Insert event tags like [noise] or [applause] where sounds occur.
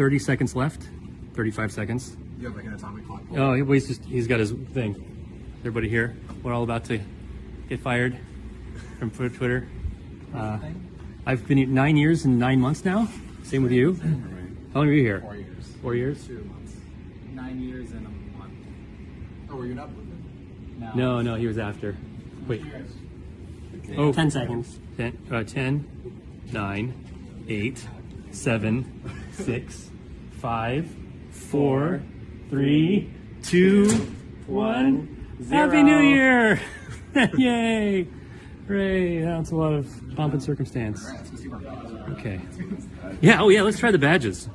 30 seconds left. 35 seconds. You have like an atomic clock. Oh, he- he's just, he's got his thing. Everybody here, we're all about to get fired from Twitter. Uh, I've been here nine years and nine months now. Same with you. How long were you here? Four years. Four years? Two months. Nine years and a month. Oh, were you not with them? No. No, no, he was after. Wait. Oh, 10 seconds. 10, uh, 10, 9, 8, 7, 6, 5, 4, 3, 2, 1. Happy New Year! [laughs] Yay! Hooray! That's a lot of pomp and circumstance. Let's see where it goes. Okay. Yeah, oh yeah, let's try the badges.